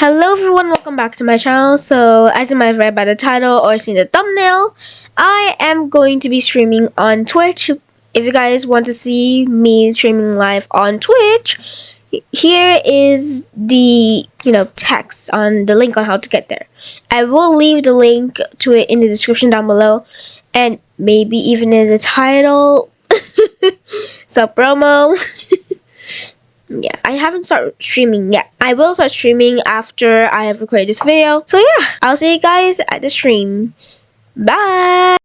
Hello everyone, welcome back to my channel. So, as you might have read by the title or seen the thumbnail, I am going to be streaming on Twitch. If you guys want to see me streaming live on Twitch, here is the, you know, text on the link on how to get there. I will leave the link to it in the description down below and maybe even in the title. so promo. yeah, I haven't started streaming yet. I will start streaming after I have recorded this video. So yeah, I'll see you guys at the stream. Bye!